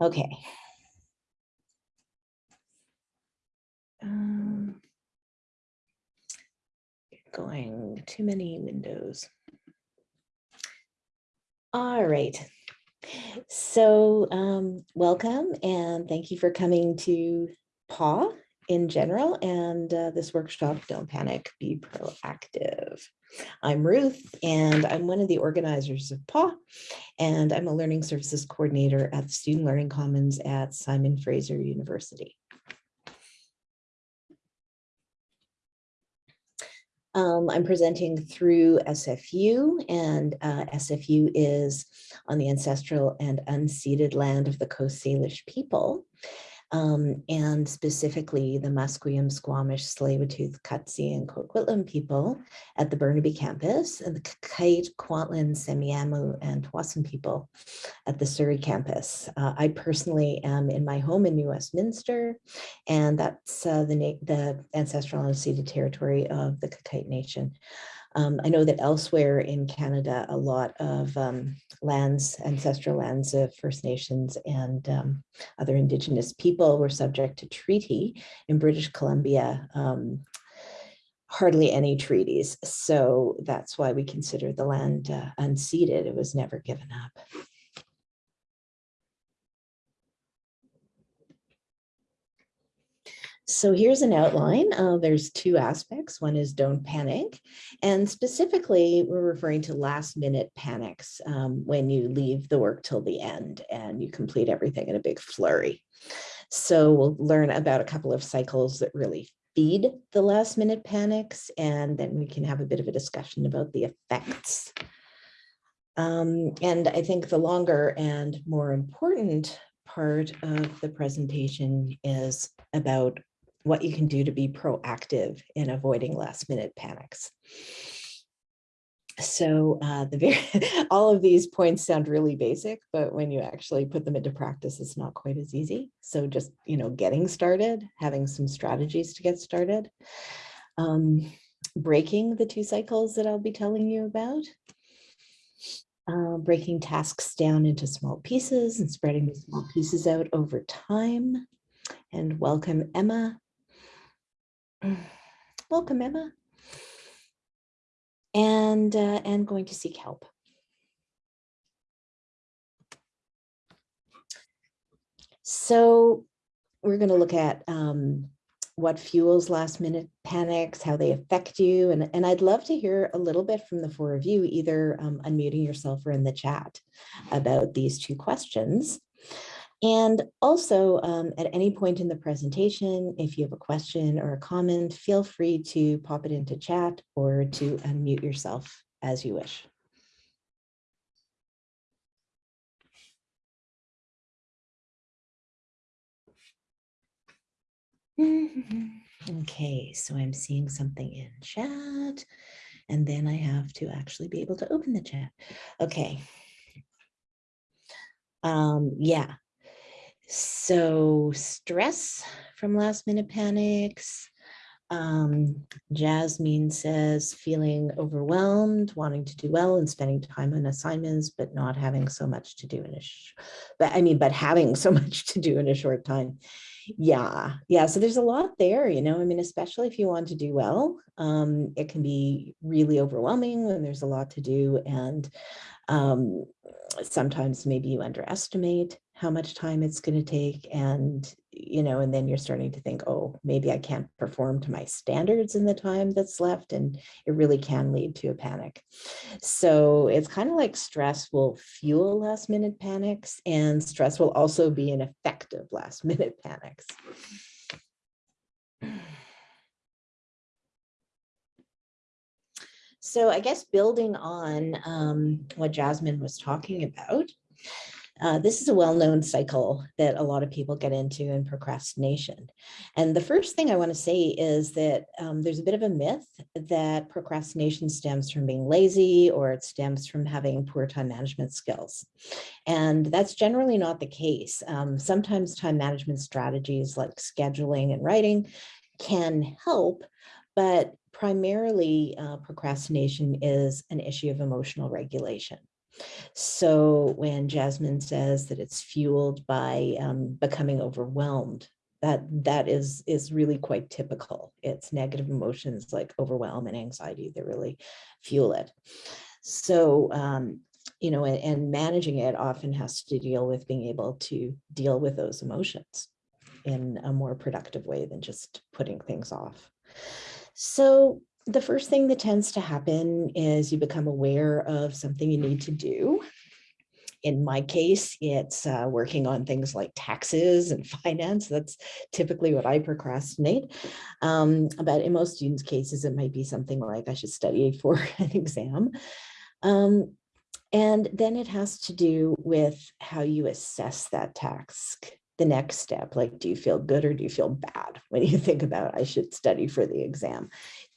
Okay. Um, Going too many windows. All right. So um, welcome and thank you for coming to PAW in general and uh, this workshop, Don't Panic, Be Proactive. I'm Ruth and I'm one of the organizers of PAW and I'm a Learning Services Coordinator at the Student Learning Commons at Simon Fraser University. Um, I'm presenting through SFU and uh, SFU is on the ancestral and unceded land of the Coast Salish people um, and specifically the Musqueam, Squamish, Tsleil-Waututh, Katzie, and Coquitlam people at the Burnaby campus, and the Qayqayt, Kwantlen, Semiahmoo, and Tsawwassen people at the Surrey campus. Uh, I personally am in my home in New Westminster, and that's uh, the, the ancestral and unceded territory of the Qayqayt Nation. Um, I know that elsewhere in Canada, a lot of um, lands, ancestral lands of First Nations and um, other Indigenous people were subject to treaty. In British Columbia, um, hardly any treaties. So that's why we consider the land uh, unceded. It was never given up. So here's an outline. Uh, there's two aspects. One is don't panic. And specifically, we're referring to last minute panics um, when you leave the work till the end and you complete everything in a big flurry. So we'll learn about a couple of cycles that really feed the last minute panics, and then we can have a bit of a discussion about the effects. Um, and I think the longer and more important part of the presentation is about what you can do to be proactive in avoiding last minute panics. So uh, the very, all of these points sound really basic, but when you actually put them into practice, it's not quite as easy. So just, you know, getting started, having some strategies to get started, um, breaking the two cycles that I'll be telling you about, uh, breaking tasks down into small pieces and spreading the small pieces out over time. And welcome, Emma. Welcome, Emma. And, uh, and going to seek help. So we're going to look at um, what fuels last minute panics, how they affect you. And, and I'd love to hear a little bit from the four of you, either um, unmuting yourself or in the chat about these two questions. And also um, at any point in the presentation, if you have a question or a comment, feel free to pop it into chat or to unmute yourself as you wish. Okay, so I'm seeing something in chat and then I have to actually be able to open the chat. Okay. Um, yeah, so stress from last minute panics. Um, Jasmine says feeling overwhelmed, wanting to do well and spending time on assignments, but not having so much to do in a, but I mean, but having so much to do in a short time. Yeah, yeah. So there's a lot there, you know, I mean, especially if you want to do well, um, it can be really overwhelming when there's a lot to do. And um, sometimes maybe you underestimate how much time it's going to take and you know and then you're starting to think oh maybe i can't perform to my standards in the time that's left and it really can lead to a panic. So it's kind of like stress will fuel last minute panics and stress will also be an effective last minute panics. So i guess building on um, what jasmine was talking about uh, this is a well-known cycle that a lot of people get into in procrastination. And the first thing I want to say is that um, there's a bit of a myth that procrastination stems from being lazy or it stems from having poor time management skills. And that's generally not the case. Um, sometimes time management strategies like scheduling and writing can help, but primarily uh, procrastination is an issue of emotional regulation. So when Jasmine says that it's fueled by um, becoming overwhelmed, that that is is really quite typical. It's negative emotions like overwhelm and anxiety that really fuel it. So, um, you know, and, and managing it often has to deal with being able to deal with those emotions in a more productive way than just putting things off. So the first thing that tends to happen is you become aware of something you need to do. In my case, it's uh, working on things like taxes and finance. That's typically what I procrastinate. Um, but in most students' cases, it might be something like I should study for an exam. Um, and then it has to do with how you assess that task the next step like do you feel good or do you feel bad when you think about i should study for the exam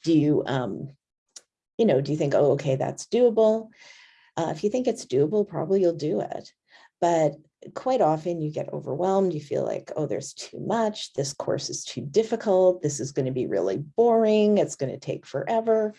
do you um you know do you think oh okay that's doable? Uh, if you think it's doable probably you'll do it. But quite often you get overwhelmed you feel like oh there's too much this course is too difficult this is going to be really boring it's going to take forever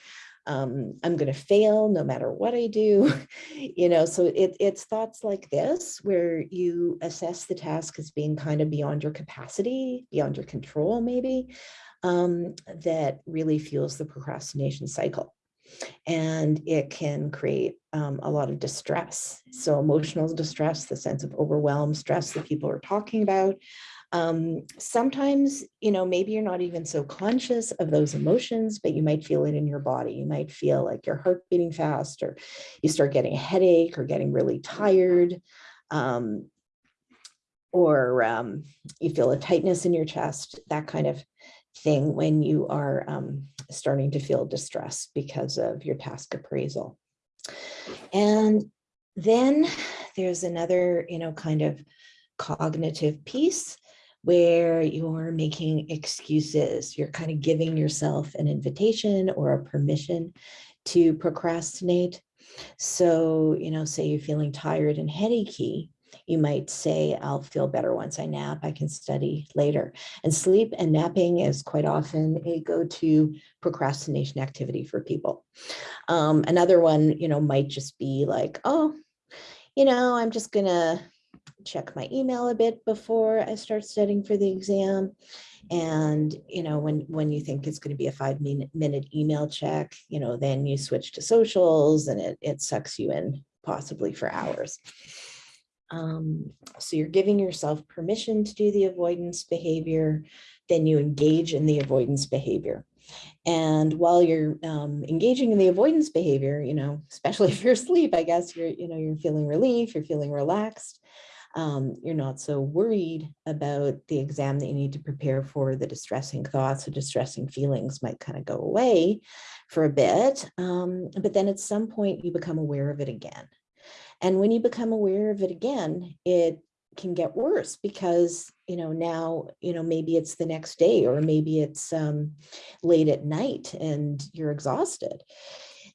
um, I'm going to fail no matter what I do, you know, so it, it's thoughts like this where you assess the task as being kind of beyond your capacity, beyond your control, maybe, um, that really fuels the procrastination cycle. And it can create um, a lot of distress. So emotional distress, the sense of overwhelm, stress that people are talking about, um, sometimes, you know, maybe you're not even so conscious of those emotions, but you might feel it in your body. You might feel like your heart beating fast, or you start getting a headache or getting really tired. Um, or um, you feel a tightness in your chest, that kind of thing when you are um, starting to feel distress because of your task appraisal. And then there's another, you know, kind of cognitive piece where you're making excuses. You're kind of giving yourself an invitation or a permission to procrastinate. So, you know, say you're feeling tired and headachy, you might say, I'll feel better once I nap, I can study later. And sleep and napping is quite often a go-to procrastination activity for people. Um, another one, you know, might just be like, oh, you know, I'm just gonna check my email a bit before I start studying for the exam. And, you know, when, when you think it's going to be a five minute, email check, you know, then you switch to socials and it, it sucks you in possibly for hours. Um, so you're giving yourself permission to do the avoidance behavior, then you engage in the avoidance behavior. And while you're um, engaging in the avoidance behavior, you know, especially if you're asleep, I guess you're, you know, you're feeling relief, you're feeling relaxed um, you're not so worried about the exam that you need to prepare for, the distressing thoughts or distressing feelings might kind of go away for a bit. Um, but then at some point you become aware of it again. And when you become aware of it again, it can get worse because, you know, now, you know, maybe it's the next day or maybe it's um, late at night and you're exhausted.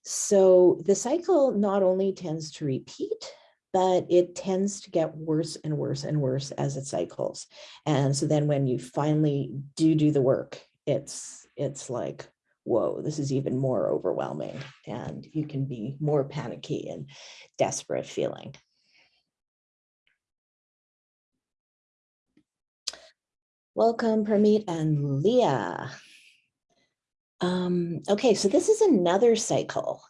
So the cycle not only tends to repeat, but it tends to get worse and worse and worse as it cycles. And so then when you finally do do the work, it's it's like, whoa, this is even more overwhelming and you can be more panicky and desperate feeling. Welcome, Permeet and Leah. Um, okay, so this is another cycle.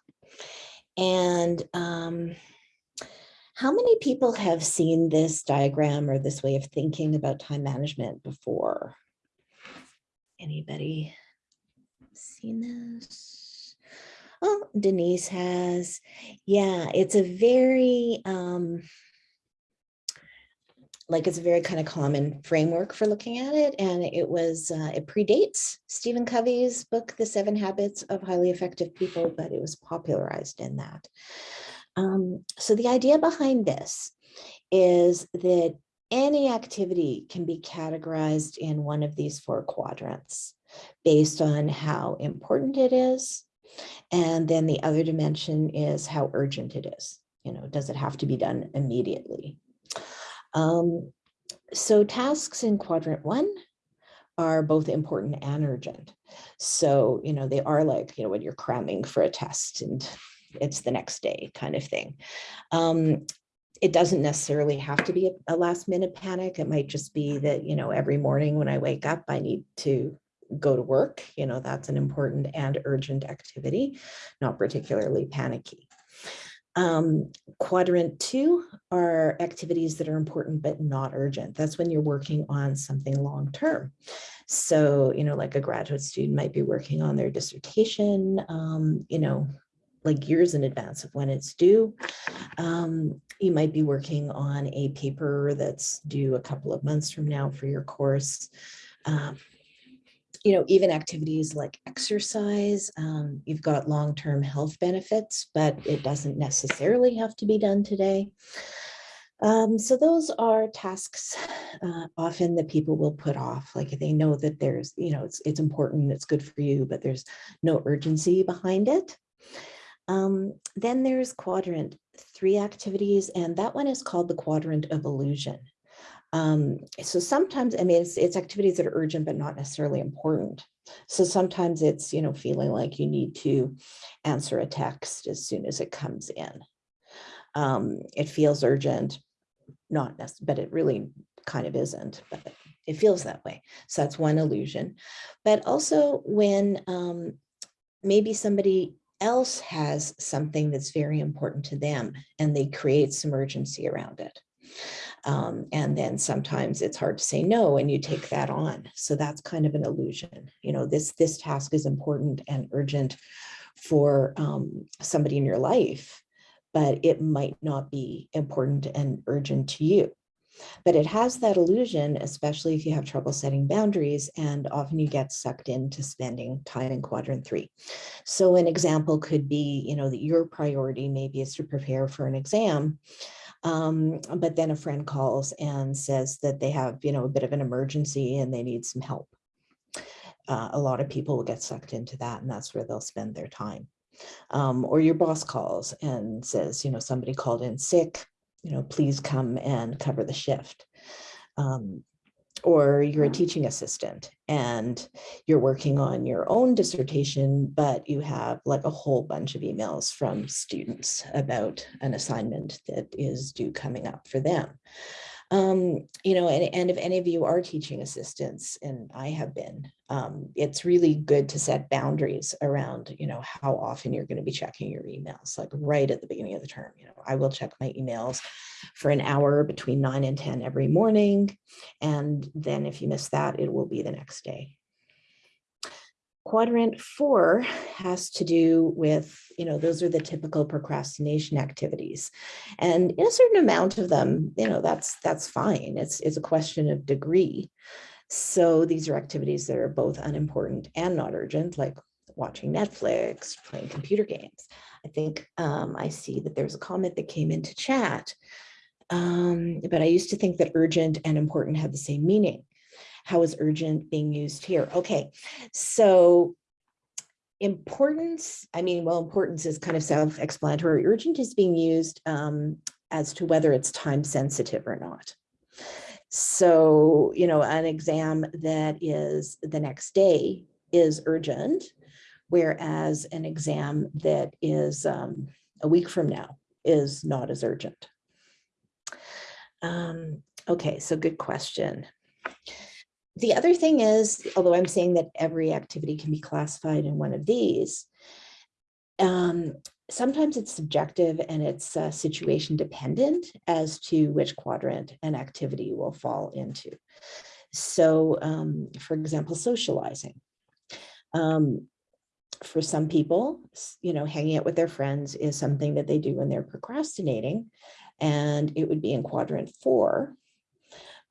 And um, how many people have seen this diagram or this way of thinking about time management before? Anybody seen this? Oh, Denise has. Yeah, it's a very, um, like it's a very kind of common framework for looking at it. And it was, uh, it predates Stephen Covey's book, The Seven Habits of Highly Effective People, but it was popularized in that. Um, so the idea behind this is that any activity can be categorized in one of these four quadrants based on how important it is. And then the other dimension is how urgent it is. You know, does it have to be done immediately? Um, so tasks in quadrant one are both important and urgent. So, you know, they are like, you know, when you're cramming for a test and it's the next day kind of thing. Um, it doesn't necessarily have to be a, a last minute panic. It might just be that, you know, every morning when I wake up, I need to go to work. You know, that's an important and urgent activity, not particularly panicky. Um, quadrant two are activities that are important but not urgent. That's when you're working on something long term. So, you know, like a graduate student might be working on their dissertation, um, you know, like years in advance of when it's due. Um, you might be working on a paper that's due a couple of months from now for your course. Um, you know, even activities like exercise, um, you've got long-term health benefits, but it doesn't necessarily have to be done today. Um, so those are tasks uh, often that people will put off, like they know that there's, you know, it's, it's important, it's good for you, but there's no urgency behind it. Um, then there's quadrant three activities, and that one is called the quadrant of illusion. Um, so sometimes, I mean, it's, it's activities that are urgent, but not necessarily important. So sometimes it's, you know, feeling like you need to answer a text as soon as it comes in. Um, it feels urgent, not but it really kind of isn't, but it feels that way. So that's one illusion. But also when um, maybe somebody else has something that's very important to them and they create some urgency around it. Um, and then sometimes it's hard to say no and you take that on. So that's kind of an illusion. You know, this, this task is important and urgent for um, somebody in your life, but it might not be important and urgent to you. But it has that illusion, especially if you have trouble setting boundaries, and often you get sucked into spending time in quadrant three. So an example could be, you know, that your priority maybe is to prepare for an exam, um, but then a friend calls and says that they have, you know, a bit of an emergency and they need some help. Uh, a lot of people will get sucked into that and that's where they'll spend their time. Um, or your boss calls and says, you know, somebody called in sick, you know, please come and cover the shift. Um, or you're a teaching assistant and you're working on your own dissertation, but you have like a whole bunch of emails from students about an assignment that is due coming up for them. Um, you know, and, and if any of you are teaching assistants, and I have been, um, it's really good to set boundaries around, you know, how often you're going to be checking your emails, like right at the beginning of the term. You know, I will check my emails for an hour between 9 and 10 every morning. And then if you miss that, it will be the next day. Quadrant four has to do with, you know, those are the typical procrastination activities. And in a certain amount of them, you know, that's that's fine. It's, it's a question of degree. So these are activities that are both unimportant and not urgent, like watching Netflix, playing computer games. I think um, I see that there's a comment that came into chat, um, but I used to think that urgent and important had the same meaning. How is urgent being used here? Okay, so importance, I mean, well, importance is kind of self-explanatory. Urgent is being used um, as to whether it's time sensitive or not. So, you know, an exam that is the next day is urgent, whereas an exam that is um, a week from now is not as urgent. Um, okay, so good question the other thing is, although I'm saying that every activity can be classified in one of these, um, sometimes it's subjective and it's uh, situation dependent as to which quadrant an activity will fall into. So, um, for example, socializing. Um, for some people, you know, hanging out with their friends is something that they do when they're procrastinating, and it would be in quadrant four.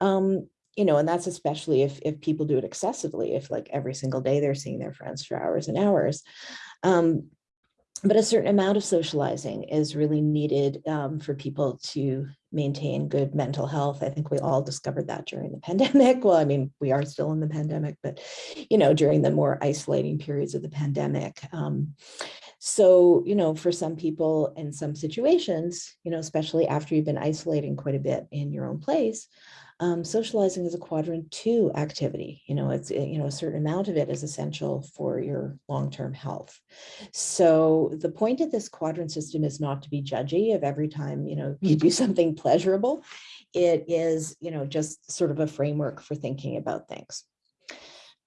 Um, you know, and that's especially if, if people do it excessively, if like every single day they're seeing their friends for hours and hours. Um, but a certain amount of socializing is really needed um, for people to maintain good mental health. I think we all discovered that during the pandemic. Well, I mean, we are still in the pandemic, but, you know, during the more isolating periods of the pandemic. Um, so, you know, for some people in some situations, you know, especially after you've been isolating quite a bit in your own place, um, socializing is a quadrant two activity. You know, it's, you know, a certain amount of it is essential for your long-term health. So the point of this quadrant system is not to be judgy of every time, you know, you do something pleasurable. It is, you know, just sort of a framework for thinking about things.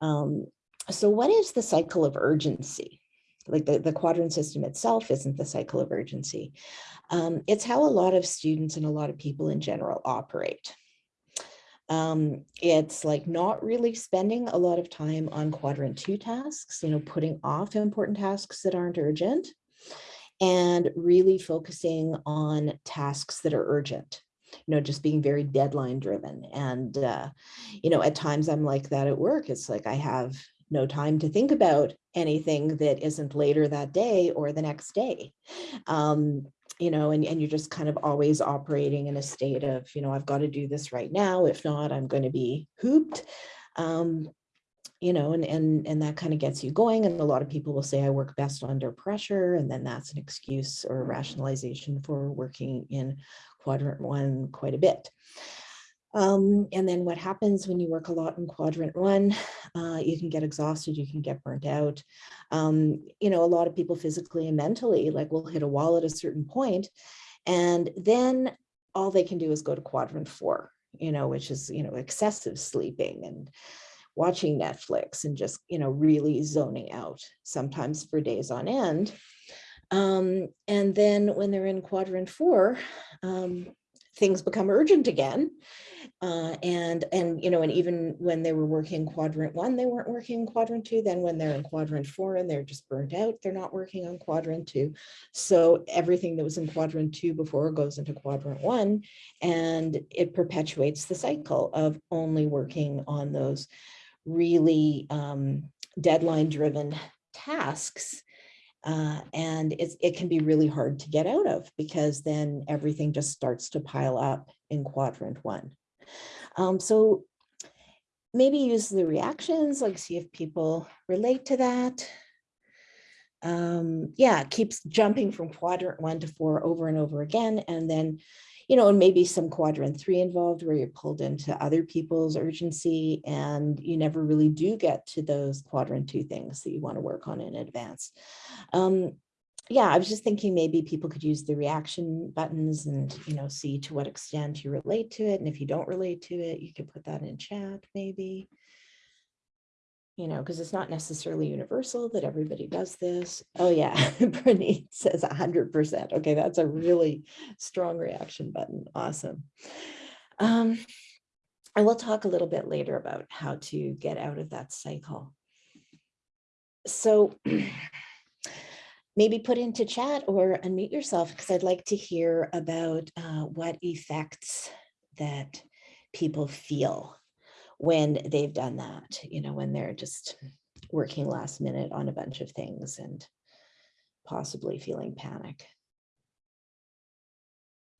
Um, so what is the cycle of urgency? Like the, the quadrant system itself isn't the cycle of urgency. Um, it's how a lot of students and a lot of people in general operate. Um, it's like not really spending a lot of time on quadrant two tasks, you know, putting off important tasks that aren't urgent and really focusing on tasks that are urgent you know, just being very deadline driven. And, uh, you know, at times I'm like that at work. It's like I have no time to think about anything that isn't later that day or the next day. Um, you know, and, and you're just kind of always operating in a state of, you know, I've got to do this right now. If not, I'm going to be hooped. Um, you know, and, and, and that kind of gets you going. And a lot of people will say, I work best under pressure. And then that's an excuse or rationalization for working in quadrant one quite a bit. Um, and then what happens when you work a lot in quadrant one, uh, you can get exhausted, you can get burnt out. Um, you know, a lot of people physically and mentally like will hit a wall at a certain point and then all they can do is go to quadrant four, you know, which is, you know, excessive sleeping and watching Netflix and just, you know, really zoning out sometimes for days on end. Um, and then when they're in quadrant four, um, things become urgent again. Uh, and, and, you know, and even when they were working quadrant one, they weren't working quadrant two. Then when they're in quadrant four and they're just burnt out, they're not working on quadrant two. So everything that was in quadrant two before goes into quadrant one, and it perpetuates the cycle of only working on those really um, deadline driven tasks uh, and it's, it can be really hard to get out of because then everything just starts to pile up in quadrant one. Um, so maybe use the reactions, like see if people relate to that. Um, yeah, keeps jumping from quadrant one to four over and over again. And then you know, and maybe some quadrant three involved where you're pulled into other people's urgency and you never really do get to those quadrant two things that you want to work on in advance. Um, yeah, I was just thinking maybe people could use the reaction buttons and, you know, see to what extent you relate to it. And if you don't relate to it, you could put that in chat maybe you know, because it's not necessarily universal that everybody does this. Oh yeah, Bernice says 100%. Okay, that's a really strong reaction button. Awesome. Um, and we'll talk a little bit later about how to get out of that cycle. So maybe put into chat or unmute yourself because I'd like to hear about uh, what effects that people feel when they've done that, you know, when they're just working last minute on a bunch of things and possibly feeling panic.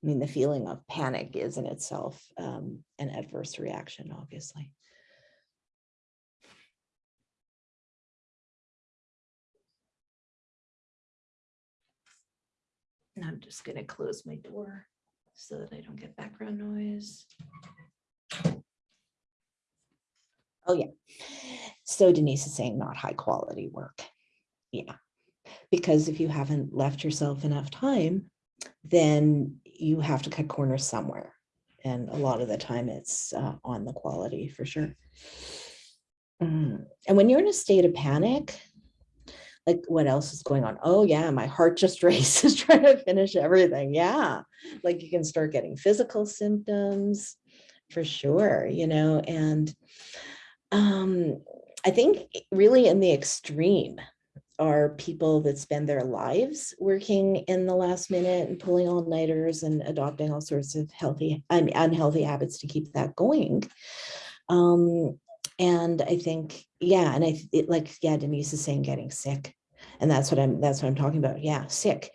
I mean, the feeling of panic is in itself um, an adverse reaction, obviously. And I'm just going to close my door so that I don't get background noise. Oh, yeah. So Denise is saying not high quality work. Yeah. Because if you haven't left yourself enough time, then you have to cut corners somewhere. And a lot of the time it's uh, on the quality for sure. Mm. And when you're in a state of panic, like what else is going on? Oh yeah, my heart just races trying to finish everything. Yeah. Like you can start getting physical symptoms for sure, you know, and um, I think really in the extreme are people that spend their lives working in the last minute and pulling all nighters and adopting all sorts of healthy and unhealthy habits to keep that going. Um, and I think, yeah, and I it, like, yeah, Denise is saying getting sick. And that's what I'm, that's what I'm talking about. Yeah, sick.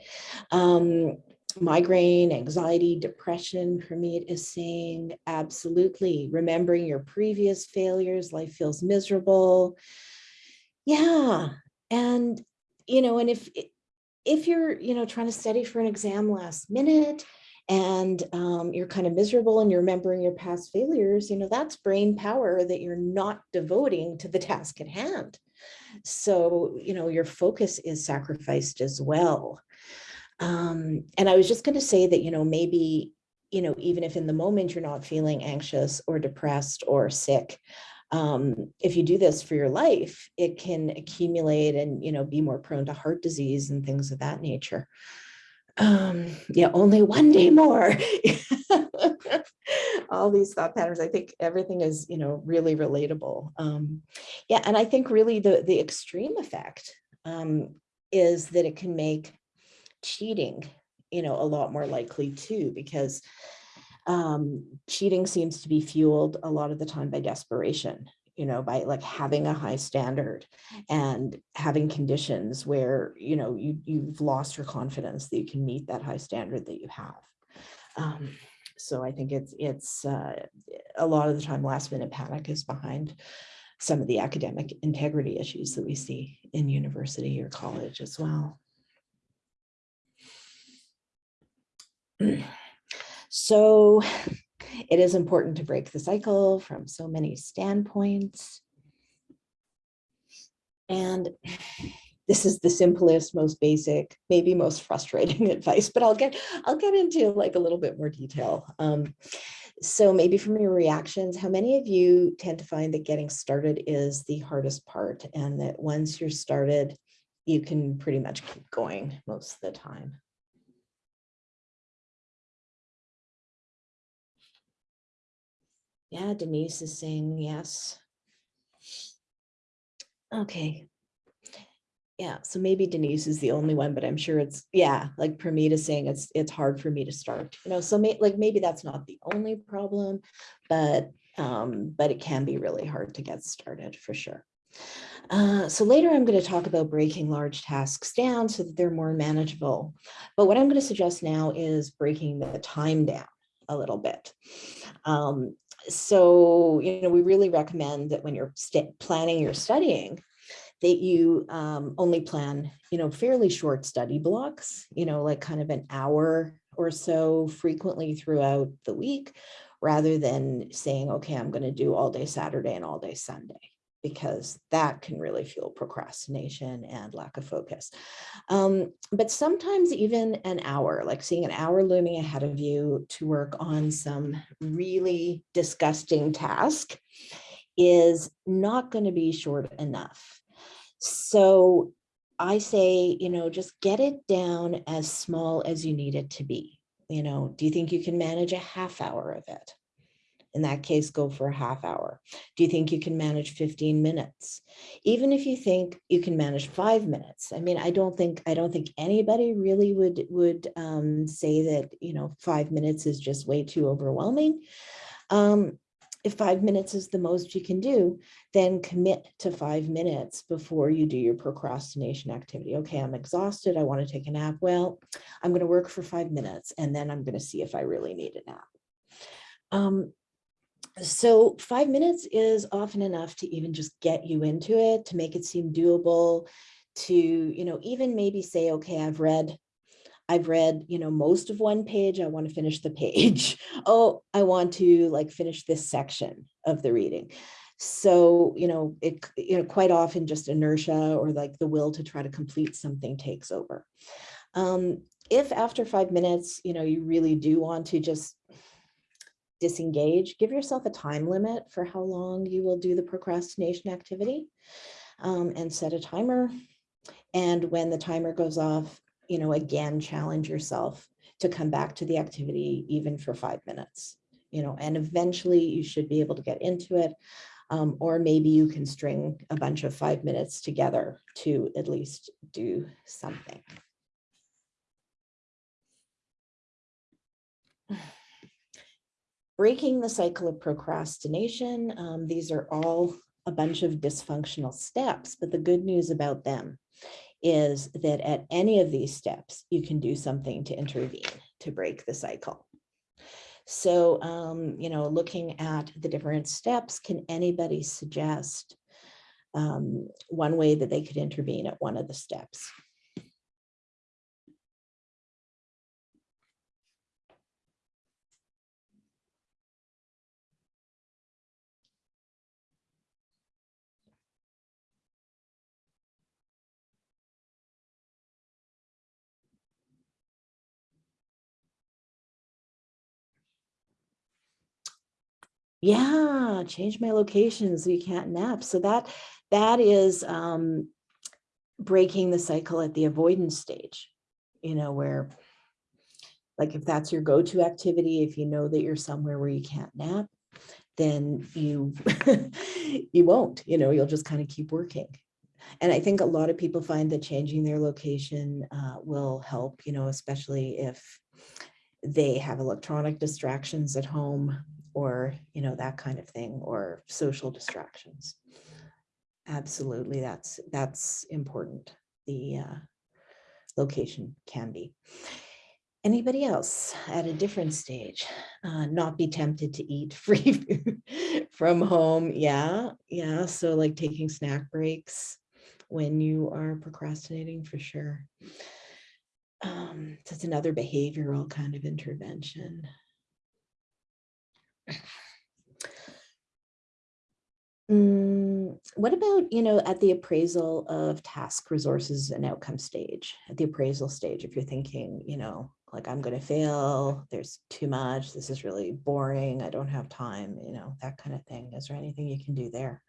Um, migraine, anxiety, depression, Permeet is saying, absolutely. Remembering your previous failures, life feels miserable. Yeah. And, you know, and if, if you're, you know, trying to study for an exam last minute and um, you're kind of miserable and you're remembering your past failures, you know, that's brain power that you're not devoting to the task at hand. So, you know, your focus is sacrificed as well. Um, and I was just going to say that, you know, maybe, you know, even if in the moment you're not feeling anxious or depressed or sick, um, if you do this for your life, it can accumulate and, you know, be more prone to heart disease and things of that nature. Um, yeah, only one day more. All these thought patterns, I think everything is, you know, really relatable. Um, yeah, and I think really the, the extreme effect um, is that it can make cheating, you know, a lot more likely too, because um, cheating seems to be fueled a lot of the time by desperation, you know, by like having a high standard and having conditions where, you know, you, you've lost your confidence that you can meet that high standard that you have. Um, so I think it's, it's uh, a lot of the time last minute panic is behind some of the academic integrity issues that we see in university or college as well. So it is important to break the cycle from so many standpoints. And this is the simplest, most basic, maybe most frustrating advice, but I'll get I'll get into like a little bit more detail. Um, so maybe from your reactions, how many of you tend to find that getting started is the hardest part and that once you're started, you can pretty much keep going most of the time? Yeah, Denise is saying yes. Okay. Yeah, so maybe Denise is the only one, but I'm sure it's, yeah, like Pramita saying it's it's hard for me to start, you know, so may, like maybe that's not the only problem, but um, but it can be really hard to get started for sure. Uh, so later I'm going to talk about breaking large tasks down so that they're more manageable. But what I'm going to suggest now is breaking the time down a little bit. Um, so, you know, we really recommend that when you're planning your studying, that you um, only plan, you know, fairly short study blocks, you know, like kind of an hour or so frequently throughout the week, rather than saying, okay, I'm going to do all day Saturday and all day Sunday because that can really fuel procrastination and lack of focus. Um, but sometimes even an hour, like seeing an hour looming ahead of you to work on some really disgusting task is not going to be short enough. So I say, you know, just get it down as small as you need it to be. You know, do you think you can manage a half hour of it? In that case, go for a half hour. Do you think you can manage 15 minutes? Even if you think you can manage five minutes. I mean, I don't think I don't think anybody really would would um, say that, you know, five minutes is just way too overwhelming. Um, if five minutes is the most you can do, then commit to five minutes before you do your procrastination activity. Okay, I'm exhausted. I want to take a nap. Well, I'm going to work for five minutes and then I'm going to see if I really need a nap. Um, so five minutes is often enough to even just get you into it, to make it seem doable, to, you know, even maybe say, okay, I've read, I've read, you know, most of one page, I want to finish the page. oh, I want to like finish this section of the reading. So, you know, it, you know, quite often just inertia or like the will to try to complete something takes over. Um, if after five minutes, you know, you really do want to just disengage, give yourself a time limit for how long you will do the procrastination activity um, and set a timer. And when the timer goes off, you know, again, challenge yourself to come back to the activity even for five minutes, you know, and eventually you should be able to get into it. Um, or maybe you can string a bunch of five minutes together to at least do something. Breaking the cycle of procrastination. Um, these are all a bunch of dysfunctional steps, but the good news about them is that at any of these steps, you can do something to intervene to break the cycle. So, um, you know, looking at the different steps, can anybody suggest um, one way that they could intervene at one of the steps? Yeah, change my location so you can't nap. So that that is um, breaking the cycle at the avoidance stage, you know, where like if that's your go-to activity, if you know that you're somewhere where you can't nap, then you you won't, you know, you'll just kind of keep working. And I think a lot of people find that changing their location uh, will help, you know, especially if they have electronic distractions at home or, you know, that kind of thing, or social distractions. Absolutely, that's that's important. The uh, location can be. Anybody else at a different stage? Uh, not be tempted to eat free food from home. Yeah, yeah. So like taking snack breaks when you are procrastinating for sure. Um, that's another behavioral kind of intervention. Mm, what about, you know, at the appraisal of task resources and outcome stage, at the appraisal stage, if you're thinking, you know, like I'm going to fail, there's too much, this is really boring, I don't have time, you know, that kind of thing. Is there anything you can do there?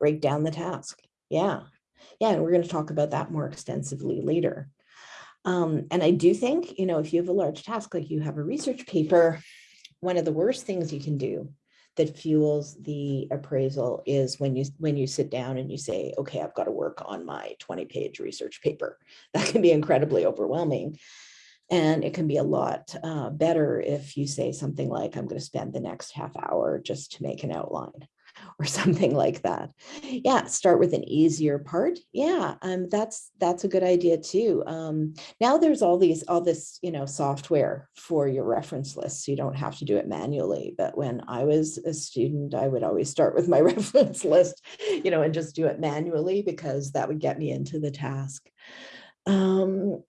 Break down the task. Yeah. Yeah, and we're going to talk about that more extensively later. Um, and I do think, you know, if you have a large task, like you have a research paper, one of the worst things you can do that fuels the appraisal is when you when you sit down and you say, okay, I've got to work on my 20 page research paper. That can be incredibly overwhelming. And it can be a lot uh, better if you say something like, I'm going to spend the next half hour just to make an outline or something like that. Yeah, start with an easier part. Yeah, um, that's that's a good idea too. Um, now there's all these all this you know software for your reference list, so you don't have to do it manually. But when I was a student, I would always start with my reference list, you know, and just do it manually because that would get me into the task. Um,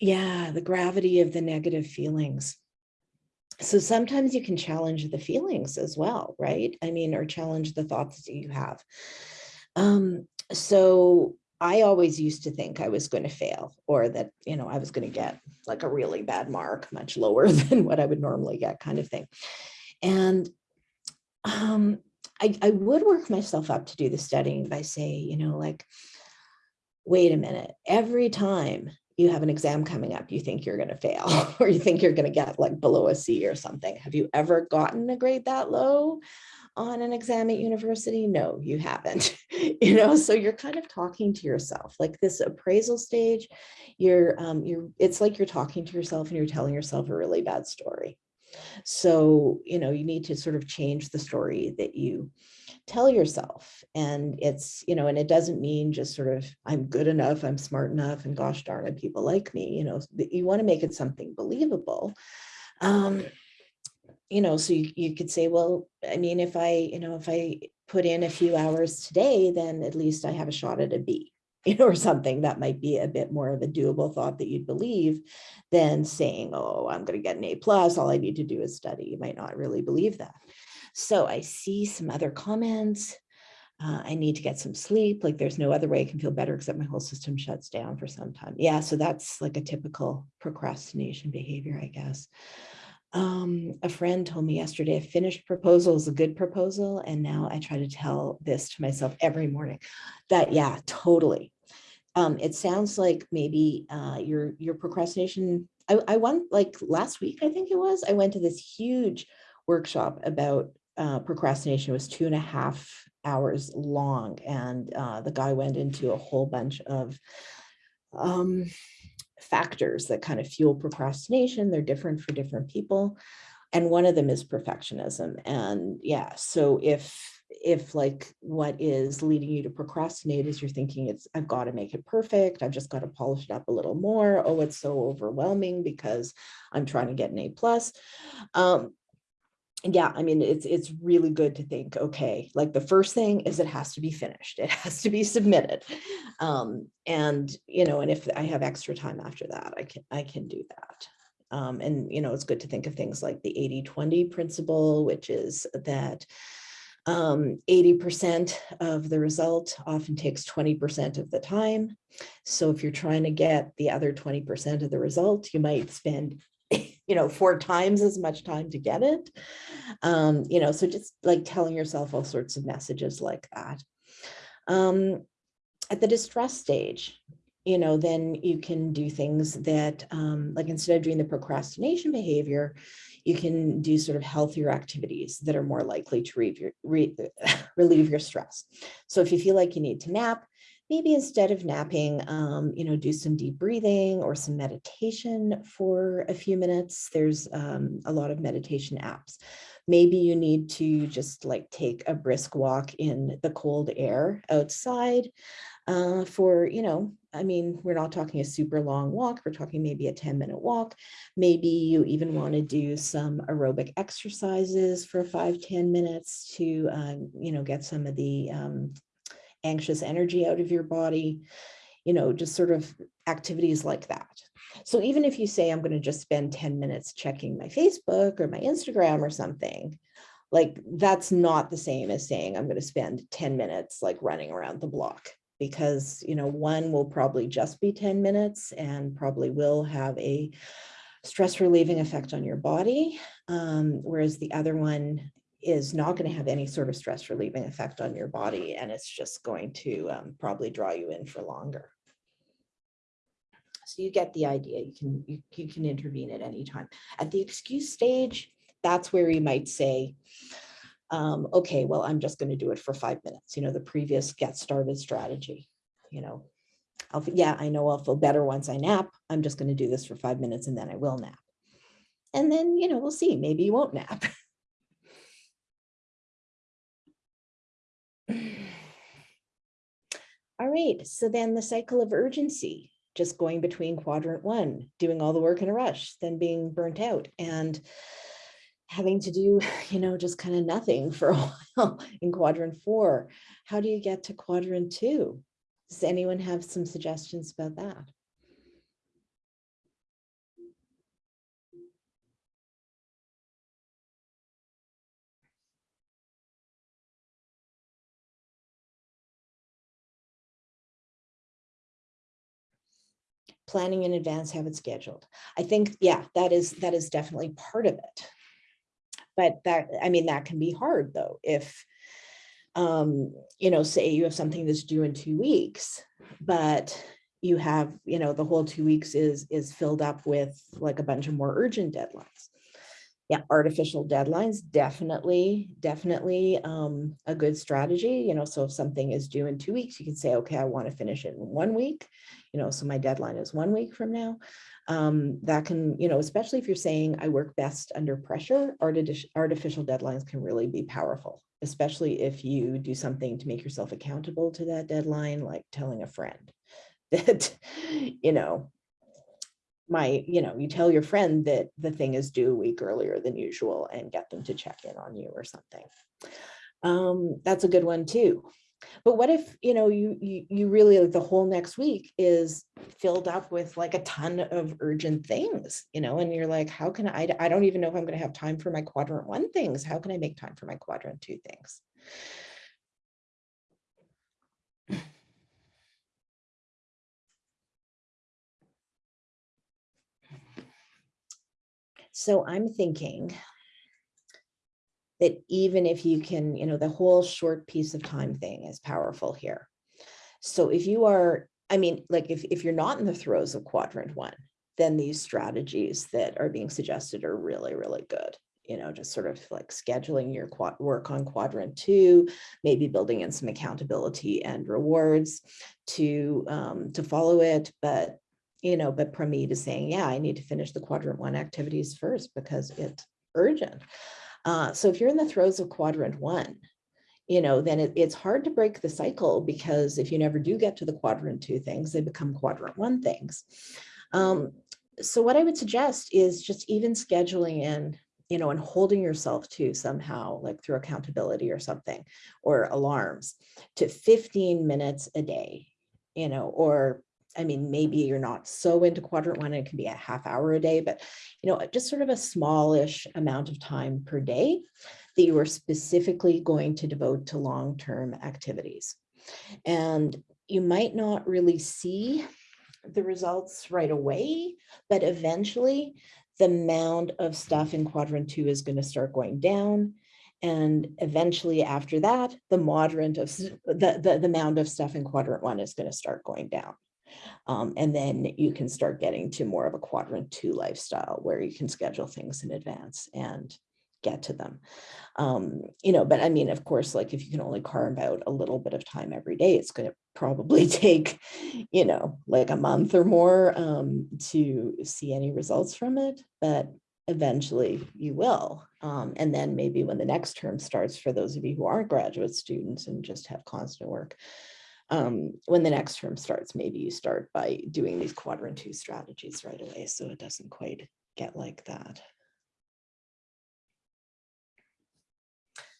yeah, the gravity of the negative feelings so sometimes you can challenge the feelings as well, right? I mean, or challenge the thoughts that you have. Um, so I always used to think I was going to fail or that, you know, I was going to get like a really bad mark, much lower than what I would normally get kind of thing. And um, I, I would work myself up to do the studying by saying, you know, like, wait a minute, every time you have an exam coming up, you think you're going to fail or you think you're going to get like below a C or something. Have you ever gotten a grade that low on an exam at university? No, you haven't, you know, so you're kind of talking to yourself like this appraisal stage, you're, um, you're, it's like you're talking to yourself and you're telling yourself a really bad story. So, you know, you need to sort of change the story that you tell yourself. And it's, you know, and it doesn't mean just sort of, I'm good enough, I'm smart enough, and gosh darn it, people like me, you know, you want to make it something believable. Um, you know, so you, you could say, well, I mean, if I, you know, if I put in a few hours today, then at least I have a shot at a B you know, or something that might be a bit more of a doable thought that you'd believe than saying, oh, I'm going to get an A plus, all I need to do is study. You might not really believe that. So I see some other comments. Uh, I need to get some sleep. Like there's no other way I can feel better except my whole system shuts down for some time. Yeah, so that's like a typical procrastination behavior, I guess. Um, a friend told me yesterday, a finished proposal is a good proposal. And now I try to tell this to myself every morning that, yeah, totally. Um, it sounds like maybe uh, your, your procrastination, I, I went like last week, I think it was, I went to this huge workshop about uh, procrastination was two and a half hours long. And uh, the guy went into a whole bunch of um, factors that kind of fuel procrastination. They're different for different people. And one of them is perfectionism. And yeah, so if if like what is leading you to procrastinate is you're thinking it's I've got to make it perfect. I've just got to polish it up a little more. Oh, it's so overwhelming because I'm trying to get an A plus. Um, yeah, I mean, it's it's really good to think, okay, like the first thing is it has to be finished. It has to be submitted. Um, and, you know, and if I have extra time after that, I can I can do that. Um, and, you know, it's good to think of things like the 80-20 principle, which is that Um, 80% of the result often takes 20% of the time. So if you're trying to get the other 20% of the result, you might spend, you know, four times as much time to get it. Um, you know, so just like telling yourself all sorts of messages like that. Um, at the distress stage, you know, then you can do things that, um, like instead of doing the procrastination behavior, you can do sort of healthier activities that are more likely to re, relieve your stress. So if you feel like you need to nap, maybe instead of napping, um, you know, do some deep breathing or some meditation for a few minutes. There's um, a lot of meditation apps. Maybe you need to just like take a brisk walk in the cold air outside uh, for, you know, I mean, we're not talking a super long walk. We're talking maybe a 10 minute walk. Maybe you even want to do some aerobic exercises for five ten minutes to, um, you know, get some of the um, anxious energy out of your body, you know, just sort of activities like that. So even if you say, I'm going to just spend 10 minutes checking my Facebook or my Instagram or something, like that's not the same as saying I'm going to spend 10 minutes like running around the block because, you know, one will probably just be 10 minutes and probably will have a stress relieving effect on your body. Um, whereas the other one is not going to have any sort of stress relieving effect on your body. And it's just going to um, probably draw you in for longer. So you get the idea, you can, you, you can intervene at any time. At the excuse stage, that's where you might say, um, okay, well, I'm just going to do it for five minutes. You know, the previous get started strategy, you know, I'll, yeah, I know I'll feel better once I nap. I'm just going to do this for five minutes and then I will nap. And then, you know, we'll see, maybe you won't nap. All right, so then the cycle of urgency, just going between quadrant one, doing all the work in a rush, then being burnt out and having to do, you know, just kind of nothing for a while in quadrant four. How do you get to quadrant two? Does anyone have some suggestions about that? Planning in advance, have it scheduled. I think, yeah, that is that is definitely part of it but that, I mean, that can be hard though, if, um, you know, say you have something that's due in two weeks, but you have, you know, the whole two weeks is, is filled up with like a bunch of more urgent deadlines. Yeah, artificial deadlines, definitely, definitely um, a good strategy. You know, so if something is due in two weeks, you can say, okay, I want to finish it in one week. You know, so my deadline is one week from now um, that can, you know, especially if you're saying I work best under pressure, artificial deadlines can really be powerful, especially if you do something to make yourself accountable to that deadline, like telling a friend that, you know, my, you know, you tell your friend that the thing is due a week earlier than usual and get them to check in on you or something. Um, that's a good one too. But what if, you know, you, you, you really, like the whole next week is filled up with like a ton of urgent things, you know, and you're like, how can I, I don't even know if I'm going to have time for my quadrant one things. How can I make time for my quadrant two things? So I'm thinking that even if you can, you know, the whole short piece of time thing is powerful here. So if you are, I mean, like if, if you're not in the throes of quadrant one, then these strategies that are being suggested are really, really good. You know, just sort of like scheduling your work on quadrant two, maybe building in some accountability and rewards to um, to follow it. But you know, but Pramit is saying, yeah, I need to finish the quadrant one activities first because it's urgent. Uh, so if you're in the throes of quadrant one, you know, then it, it's hard to break the cycle because if you never do get to the quadrant two things, they become quadrant one things. Um, so what I would suggest is just even scheduling in, you know, and holding yourself to somehow like through accountability or something, or alarms to 15 minutes a day, you know, or I mean, maybe you're not so into quadrant one, it can be a half hour a day, but, you know, just sort of a smallish amount of time per day that you are specifically going to devote to long-term activities. And you might not really see the results right away, but eventually the amount of stuff in quadrant two is going to start going down. And eventually after that, the moderate of the, the, the amount of stuff in quadrant one is going to start going down. Um, and then you can start getting to more of a quadrant two lifestyle where you can schedule things in advance and get to them. Um, you know, but I mean, of course, like if you can only carve out a little bit of time every day, it's going to probably take, you know, like a month or more um, to see any results from it. But eventually you will. Um, and then maybe when the next term starts, for those of you who aren't graduate students and just have constant work, um, when the next term starts, maybe you start by doing these quadrant two strategies right away. So it doesn't quite get like that.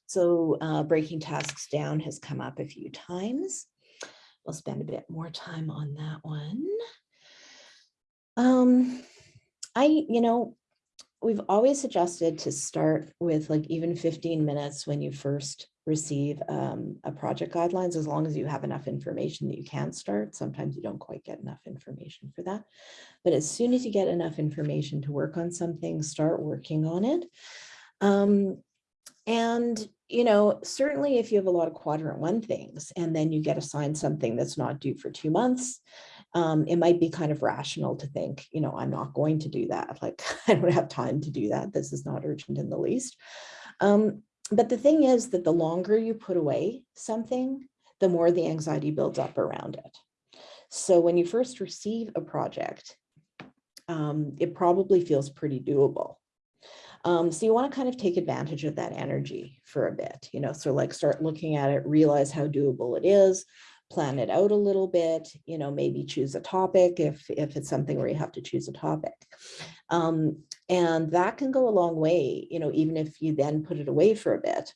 So uh, breaking tasks down has come up a few times. We'll spend a bit more time on that one. Um, I, you know, we've always suggested to start with like even 15 minutes when you first receive um, a project guidelines, as long as you have enough information that you can start. Sometimes you don't quite get enough information for that. But as soon as you get enough information to work on something, start working on it. Um, and, you know, certainly if you have a lot of quadrant one things and then you get assigned something that's not due for two months, um, it might be kind of rational to think, you know, I'm not going to do that. Like, I don't have time to do that. This is not urgent in the least. Um, but the thing is that the longer you put away something, the more the anxiety builds up around it. So when you first receive a project, um, it probably feels pretty doable. Um, so you want to kind of take advantage of that energy for a bit, you know, so like start looking at it, realize how doable it is, plan it out a little bit, you know, maybe choose a topic if, if it's something where you have to choose a topic. Um, and that can go a long way, you know, even if you then put it away for a bit,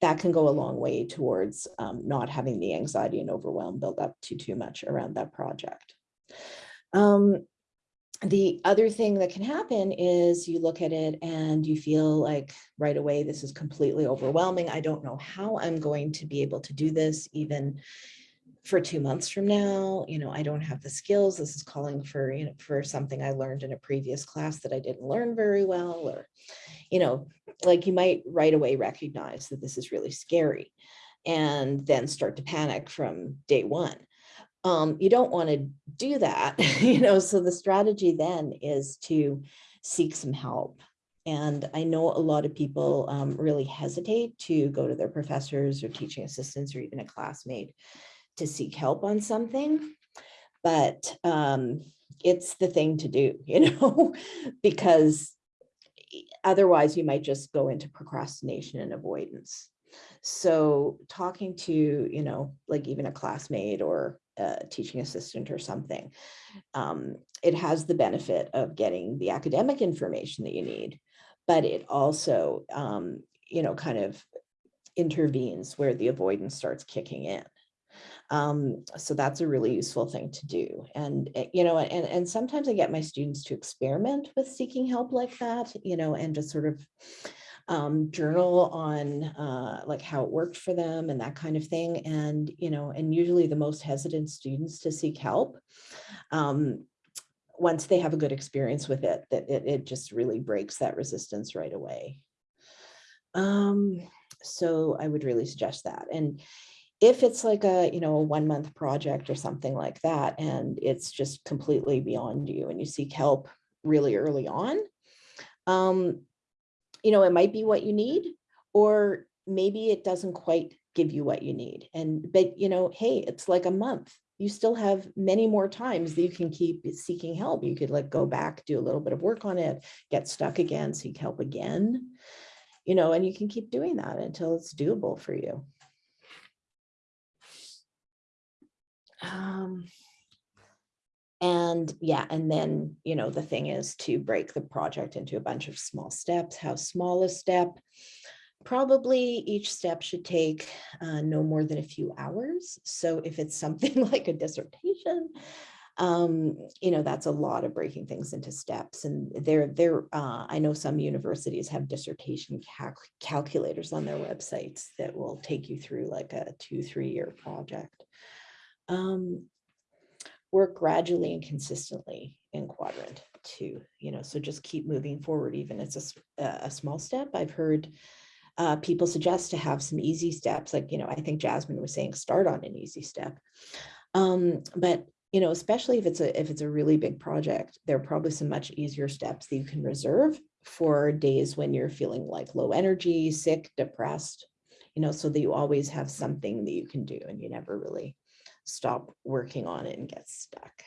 that can go a long way towards um, not having the anxiety and overwhelm build up to too much around that project. Um, the other thing that can happen is you look at it and you feel like right away, this is completely overwhelming. I don't know how I'm going to be able to do this even for two months from now. You know, I don't have the skills. This is calling for, you know, for something I learned in a previous class that I didn't learn very well or, you know, like you might right away recognize that this is really scary and then start to panic from day one um, you don't want to do that, you know, so the strategy then is to seek some help. And I know a lot of people um, really hesitate to go to their professors or teaching assistants or even a classmate to seek help on something, but um, it's the thing to do, you know, because otherwise you might just go into procrastination and avoidance. So talking to, you know, like even a classmate or a teaching assistant or something, um, it has the benefit of getting the academic information that you need, but it also, um, you know, kind of intervenes where the avoidance starts kicking in. Um, so that's a really useful thing to do. And, eh, you know, and, and sometimes I get my students to experiment with seeking help like that, you know, and just sort of um, journal on uh, like how it worked for them and that kind of thing. And, you know, and usually the most hesitant students to seek help, um, once they have a good experience with it, that it, it just really breaks that resistance right away. Um, so I would really suggest that. And if it's like a, you know, a one month project or something like that, and it's just completely beyond you and you seek help really early on, um, you know, it might be what you need, or maybe it doesn't quite give you what you need. And, but, you know, hey, it's like a month. You still have many more times that you can keep seeking help. You could like go back, do a little bit of work on it, get stuck again, seek help again, you know, and you can keep doing that until it's doable for you. Um, and yeah, and then, you know, the thing is to break the project into a bunch of small steps. How small a step? Probably each step should take uh, no more than a few hours. So if it's something like a dissertation, um, you know, that's a lot of breaking things into steps. And there, there, uh, I know some universities have dissertation calc calculators on their websites that will take you through like a two, three year project. Um, work gradually and consistently in quadrant two, you know, so just keep moving forward, even it's a small step. I've heard uh, people suggest to have some easy steps, like, you know, I think Jasmine was saying, start on an easy step. Um, but, you know, especially if it's a, if it's a really big project, there are probably some much easier steps that you can reserve for days when you're feeling like low energy, sick, depressed, you know, so that you always have something that you can do and you never really stop working on it and get stuck.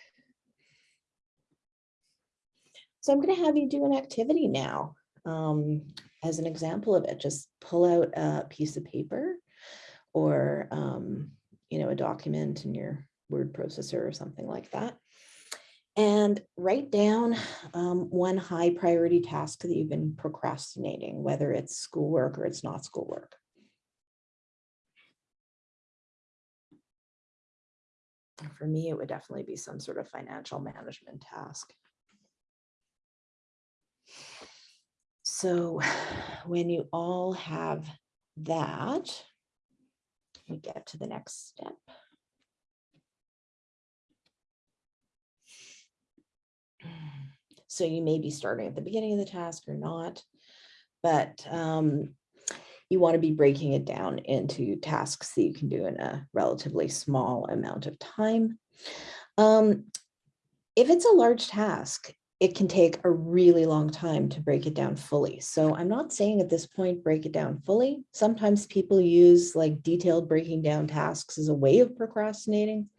So I'm going to have you do an activity now. Um, as an example of it, just pull out a piece of paper or, um, you know, a document in your word processor or something like that. And write down um, one high priority task that you've been procrastinating, whether it's schoolwork or it's not schoolwork. For me, it would definitely be some sort of financial management task. So when you all have that, we get to the next step. So you may be starting at the beginning of the task or not, but um, you want to be breaking it down into tasks that you can do in a relatively small amount of time. Um, if it's a large task, it can take a really long time to break it down fully. So I'm not saying at this point, break it down fully. Sometimes people use like detailed breaking down tasks as a way of procrastinating.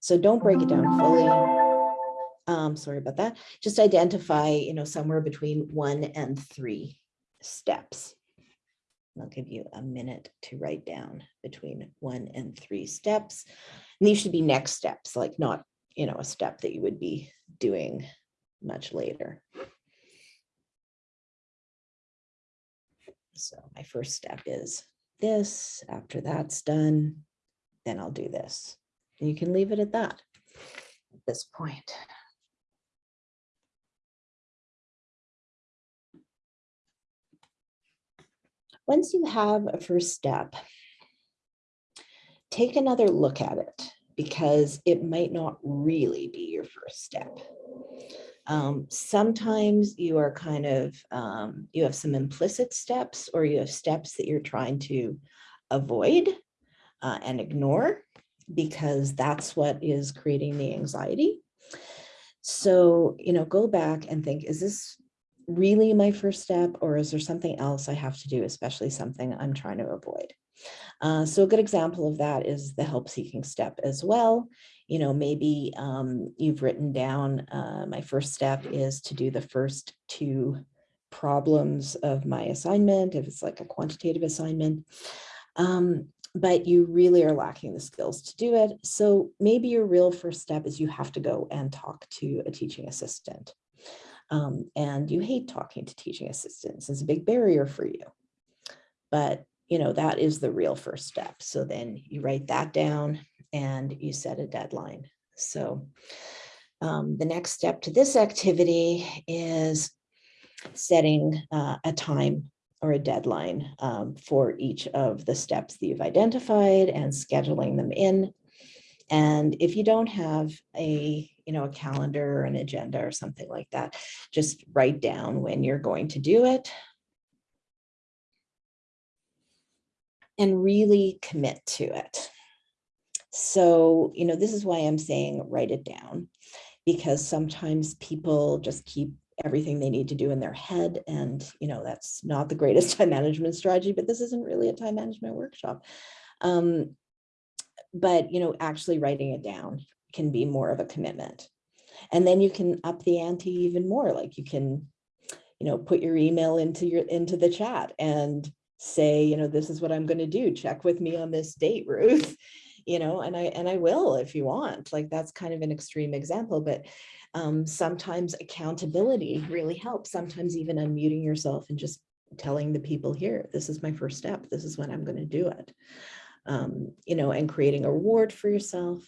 So don't break it down fully. Um, sorry about that. Just identify, you know, somewhere between one and three steps. I'll give you a minute to write down between one and three steps. And these should be next steps, like not, you know, a step that you would be doing much later. So my first step is this. After that's done, then I'll do this. And you can leave it at that at this point. Once you have a first step, take another look at it because it might not really be your first step. Um, sometimes you are kind of, um, you have some implicit steps or you have steps that you're trying to avoid uh, and ignore because that's what is creating the anxiety. So, you know, go back and think, is this really my first step or is there something else I have to do, especially something I'm trying to avoid? Uh, so a good example of that is the help seeking step as well. You know, maybe um, you've written down, uh, my first step is to do the first two problems of my assignment, if it's like a quantitative assignment. Um, but you really are lacking the skills to do it. So maybe your real first step is you have to go and talk to a teaching assistant. Um, and you hate talking to teaching assistants. It's a big barrier for you. But you know, that is the real first step. So then you write that down and you set a deadline. So um, the next step to this activity is setting uh, a time or a deadline um, for each of the steps that you've identified and scheduling them in. And if you don't have a, you know, a calendar or an agenda or something like that, just write down when you're going to do it. And really commit to it. So, you know, this is why I'm saying write it down because sometimes people just keep everything they need to do in their head. And, you know, that's not the greatest time management strategy, but this isn't really a time management workshop. Um, but, you know, actually writing it down can be more of a commitment. And then you can up the ante even more, like you can, you know, put your email into your into the chat and say, you know, this is what I'm going to do. Check with me on this date, Ruth. You know, and I and I will if you want. Like that's kind of an extreme example, but um, sometimes accountability really helps. Sometimes even unmuting yourself and just telling the people here, this is my first step. This is when I'm going to do it. Um, you know, and creating a reward for yourself.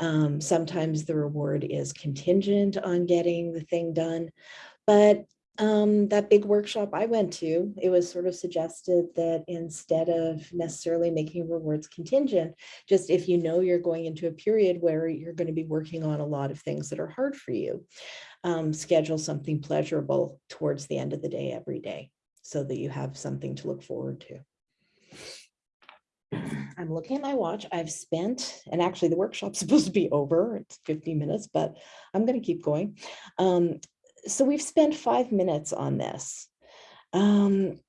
Um, sometimes the reward is contingent on getting the thing done. But um, that big workshop I went to, it was sort of suggested that instead of necessarily making rewards contingent, just if you know you're going into a period where you're going to be working on a lot of things that are hard for you, um, schedule something pleasurable towards the end of the day every day so that you have something to look forward to. I'm looking at my watch. I've spent, and actually the workshop's supposed to be over. It's 15 minutes, but I'm going to keep going. Um, so we've spent five minutes on this. Um,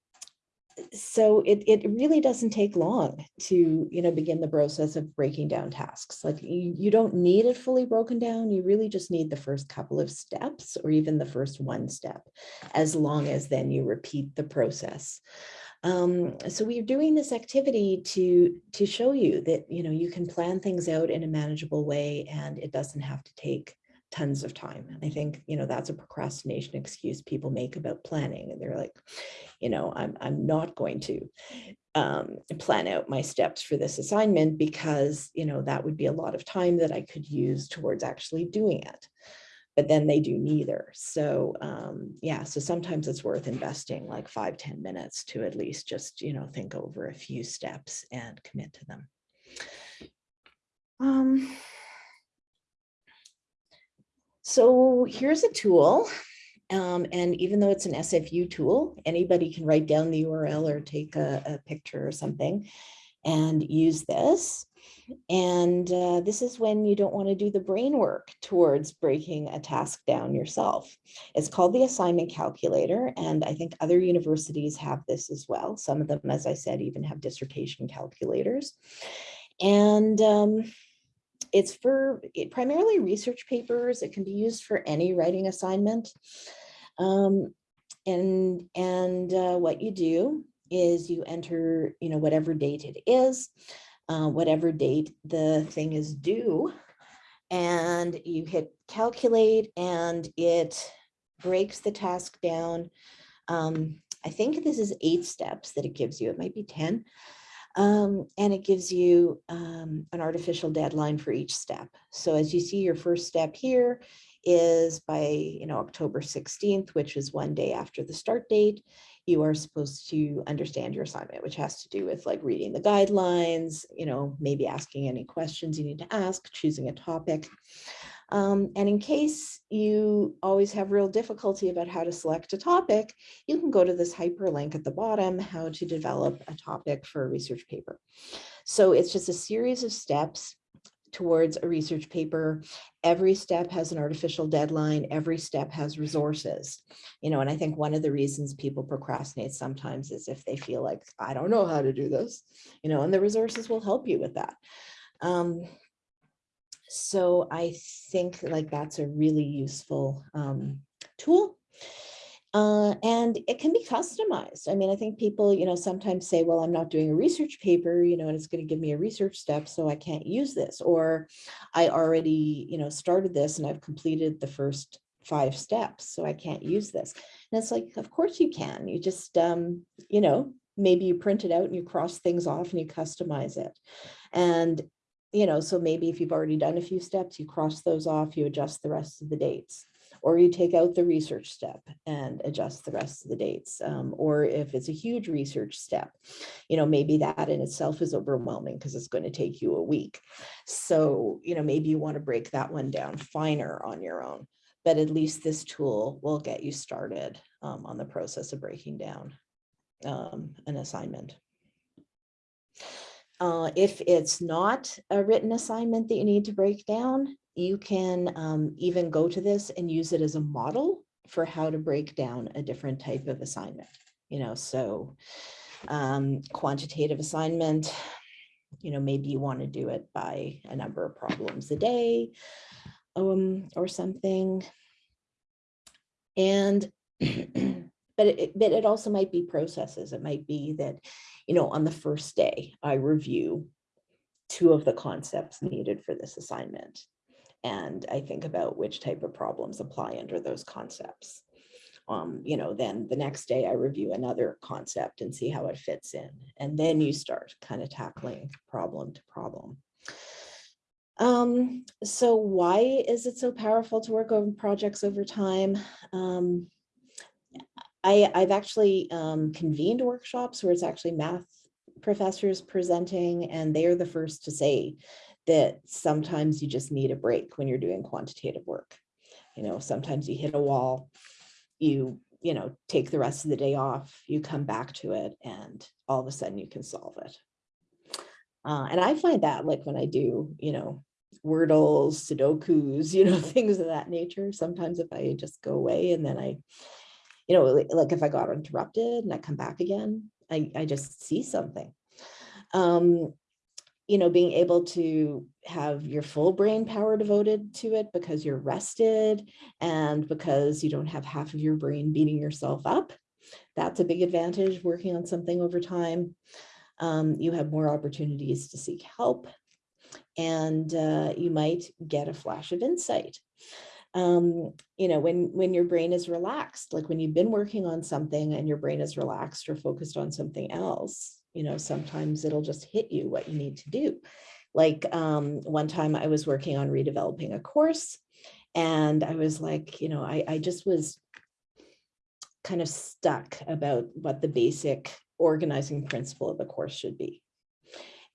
so it, it really doesn't take long to, you know, begin the process of breaking down tasks. Like you, you don't need it fully broken down. You really just need the first couple of steps or even the first one step, as long as then you repeat the process. Um, so we're doing this activity to, to show you that, you know, you can plan things out in a manageable way and it doesn't have to take tons of time. I think, you know, that's a procrastination excuse people make about planning. And they're like, you know, I'm, I'm not going to um, plan out my steps for this assignment because, you know, that would be a lot of time that I could use towards actually doing it. But then they do neither. So um, yeah, so sometimes it's worth investing like five ten minutes to at least just, you know, think over a few steps and commit to them. Um, so here's a tool. Um, and even though it's an SFU tool, anybody can write down the URL or take a, a picture or something and use this. And uh, this is when you don't want to do the brain work towards breaking a task down yourself. It's called the assignment calculator. And I think other universities have this as well. Some of them, as I said, even have dissertation calculators. And um, it's for it, primarily research papers. It can be used for any writing assignment. Um, and and uh, what you do is you enter, you know, whatever date it is, uh, whatever date the thing is due, and you hit calculate and it breaks the task down. Um, I think this is eight steps that it gives you. It might be 10. Um, and it gives you um, an artificial deadline for each step. So as you see, your first step here is by you know October 16th, which is one day after the start date. You are supposed to understand your assignment, which has to do with like reading the guidelines, you know, maybe asking any questions you need to ask, choosing a topic. Um, and in case you always have real difficulty about how to select a topic, you can go to this hyperlink at the bottom, how to develop a topic for a research paper. So it's just a series of steps towards a research paper. Every step has an artificial deadline. Every step has resources, you know, and I think one of the reasons people procrastinate sometimes is if they feel like, I don't know how to do this, you know, and the resources will help you with that. Um, so I think like that's a really useful um, tool. Uh, and it can be customized. I mean, I think people, you know, sometimes say, well, I'm not doing a research paper, you know, and it's going to give me a research step, so I can't use this. Or I already, you know, started this and I've completed the first five steps, so I can't use this. And it's like, of course you can. You just, um, you know, maybe you print it out and you cross things off and you customize it. And you know, so maybe if you've already done a few steps, you cross those off, you adjust the rest of the dates. Or you take out the research step and adjust the rest of the dates. Um, or if it's a huge research step, you know, maybe that in itself is overwhelming because it's going to take you a week. So, you know, maybe you want to break that one down finer on your own. But at least this tool will get you started um, on the process of breaking down um, an assignment. Uh, if it's not a written assignment that you need to break down, you can um, even go to this and use it as a model for how to break down a different type of assignment. You know, so um, quantitative assignment, you know, maybe you want to do it by a number of problems a day um, or something. And but it, but it also might be processes. It might be that, you know, on the first day, I review two of the concepts needed for this assignment. And I think about which type of problems apply under those concepts. Um, you know, then the next day I review another concept and see how it fits in. And then you start kind of tackling problem to problem. Um, so why is it so powerful to work on projects over time? Um, I, I've actually um, convened workshops where it's actually math professors presenting and they're the first to say that sometimes you just need a break when you're doing quantitative work. You know, sometimes you hit a wall, you, you know, take the rest of the day off, you come back to it and all of a sudden you can solve it. Uh, and I find that like when I do, you know, Wordles, Sudokus, you know, things of that nature. Sometimes if I just go away and then I, you know, like, if I got interrupted and I come back again, I, I just see something. Um, you know, being able to have your full brain power devoted to it because you're rested and because you don't have half of your brain beating yourself up. That's a big advantage working on something over time. Um, you have more opportunities to seek help and uh, you might get a flash of insight. Um, you know, when, when your brain is relaxed, like when you've been working on something and your brain is relaxed or focused on something else, you know, sometimes it'll just hit you what you need to do. Like um, one time I was working on redeveloping a course and I was like, you know, I, I just was kind of stuck about what the basic organizing principle of the course should be.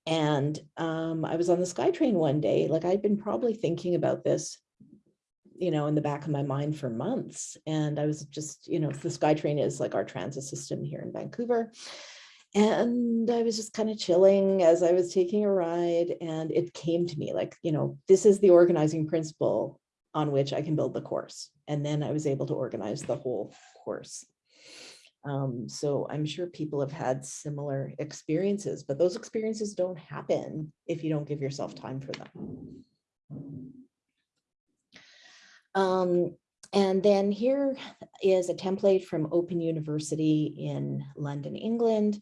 And um, I was on the SkyTrain one day, like I'd been probably thinking about this, you know, in the back of my mind for months. And I was just, you know, the SkyTrain is like our transit system here in Vancouver. And I was just kind of chilling as I was taking a ride and it came to me like, you know, this is the organizing principle on which I can build the course. And then I was able to organize the whole course. Um, so I'm sure people have had similar experiences, but those experiences don't happen if you don't give yourself time for them. Um, and then here is a template from Open University in London, England.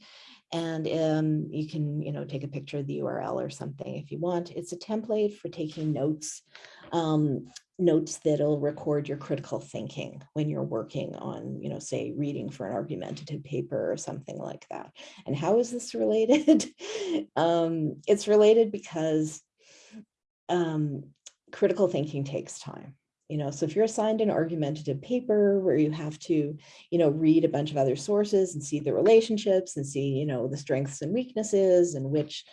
And um, you can, you know, take a picture of the URL or something if you want. It's a template for taking notes um, notes that'll record your critical thinking when you're working on, you know, say reading for an argumentative paper or something like that. And how is this related? um, it's related because um, critical thinking takes time. You know, so if you're assigned an argumentative paper where you have to, you know, read a bunch of other sources and see the relationships and see, you know, the strengths and weaknesses and which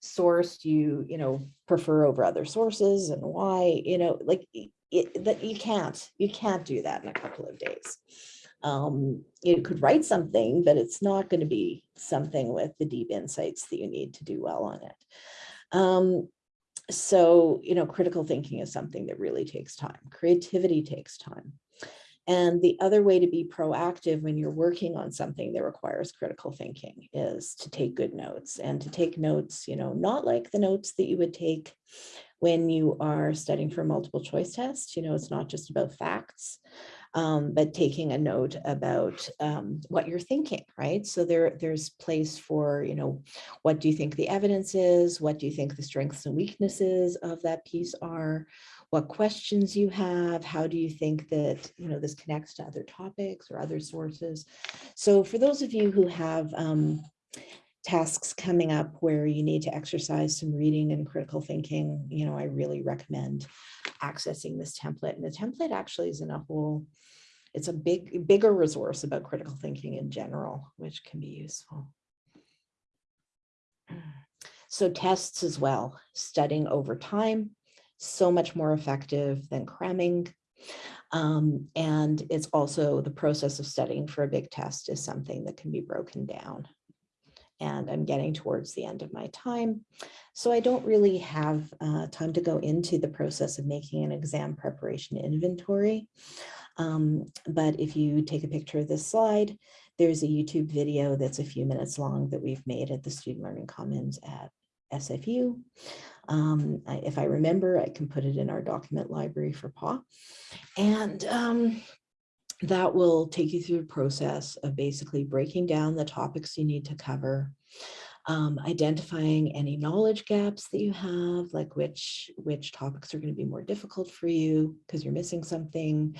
source you, you know, prefer over other sources and why, you know, like it, that you can't, you can't do that in a couple of days. Um, you could write something, but it's not going to be something with the deep insights that you need to do well on it. Um, so, you know, critical thinking is something that really takes time. Creativity takes time. And the other way to be proactive when you're working on something that requires critical thinking is to take good notes and to take notes, you know, not like the notes that you would take when you are studying for multiple choice test. You know, it's not just about facts, um, but taking a note about um, what you're thinking, right? So there, there's place for, you know, what do you think the evidence is? What do you think the strengths and weaknesses of that piece are? what questions you have, how do you think that you know this connects to other topics or other sources. So for those of you who have um, tasks coming up where you need to exercise some reading and critical thinking, you know, I really recommend accessing this template. And the template actually is in a whole, it's a big, bigger resource about critical thinking in general, which can be useful. So tests as well, studying over time, so much more effective than cramming. Um, and it's also the process of studying for a big test is something that can be broken down. And I'm getting towards the end of my time. So I don't really have uh, time to go into the process of making an exam preparation inventory. Um, but if you take a picture of this slide, there's a YouTube video that's a few minutes long that we've made at the Student Learning Commons at SFU. Um, I, if I remember, I can put it in our document library for PAW. And um, that will take you through the process of basically breaking down the topics you need to cover, um, identifying any knowledge gaps that you have, like which, which topics are going to be more difficult for you because you're missing something,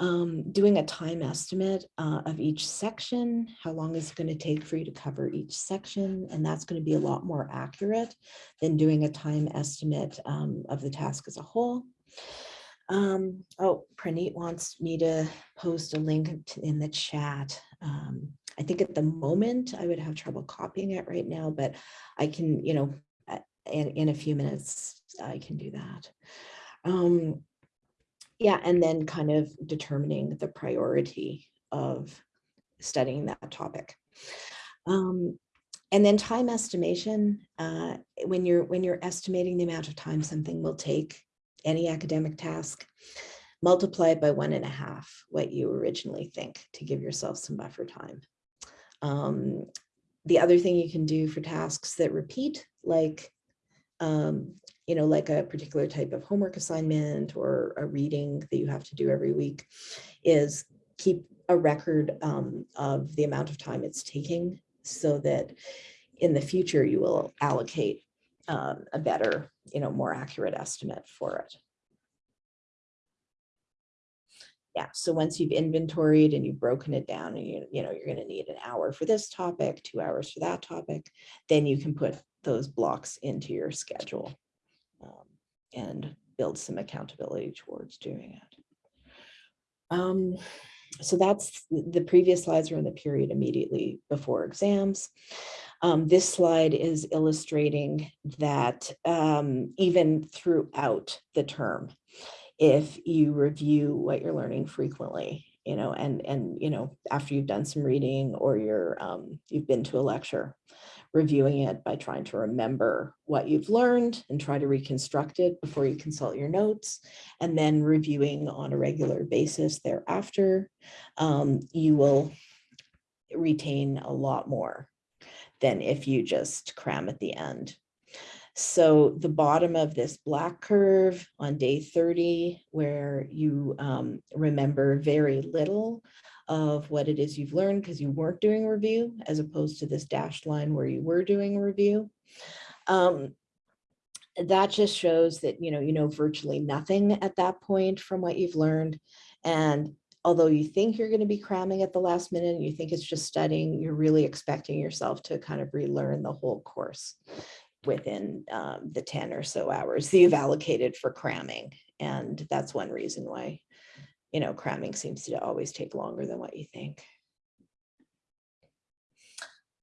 Um, doing a time estimate uh, of each section, how long is it going to take for you to cover each section? And that's going to be a lot more accurate than doing a time estimate um, of the task as a whole. Um, oh, Praneet wants me to post a link in the chat. Um, I think at the moment I would have trouble copying it right now, but I can, you know, in, in a few minutes, I can do that. Um, yeah, and then kind of determining the priority of studying that topic. Um, and then time estimation, uh, when you're when you're estimating the amount of time something will take, any academic task, multiply it by one and a half what you originally think to give yourself some buffer time. Um, the other thing you can do for tasks that repeat, like um, you know, like a particular type of homework assignment or a reading that you have to do every week is keep a record um, of the amount of time it's taking so that in the future you will allocate um, a better, you know, more accurate estimate for it. Yeah, so once you've inventoried and you've broken it down and you, you know, you're going to need an hour for this topic, two hours for that topic, then you can put those blocks into your schedule um, and build some accountability towards doing it. Um, so that's the previous slides are in the period immediately before exams. Um, this slide is illustrating that um, even throughout the term, if you review what you're learning frequently, you know, and and you know, after you've done some reading or you're um, you've been to a lecture, reviewing it by trying to remember what you've learned and try to reconstruct it before you consult your notes, and then reviewing on a regular basis thereafter, um, you will retain a lot more than if you just cram at the end. So the bottom of this black curve on day 30, where you um, remember very little of what it is you've learned because you weren't doing review, as opposed to this dashed line where you were doing review. Um, that just shows that, you know, you know virtually nothing at that point from what you've learned. And although you think you're going to be cramming at the last minute and you think it's just studying, you're really expecting yourself to kind of relearn the whole course within um, the 10 or so hours that you've allocated for cramming. And that's one reason why you know, cramming seems to always take longer than what you think.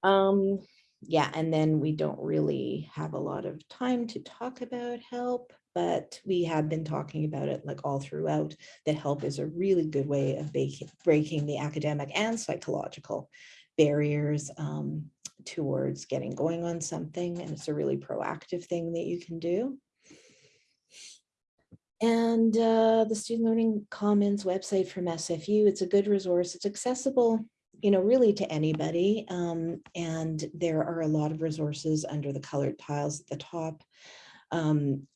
Um, yeah, and then we don't really have a lot of time to talk about help, but we have been talking about it like all throughout that help is a really good way of breaking the academic and psychological barriers um, towards getting going on something. And it's a really proactive thing that you can do. And uh, the Student Learning Commons website from SFU, it's a good resource. It's accessible, you know, really to anybody. Um, and there are a lot of resources under the colored tiles at the top. Um,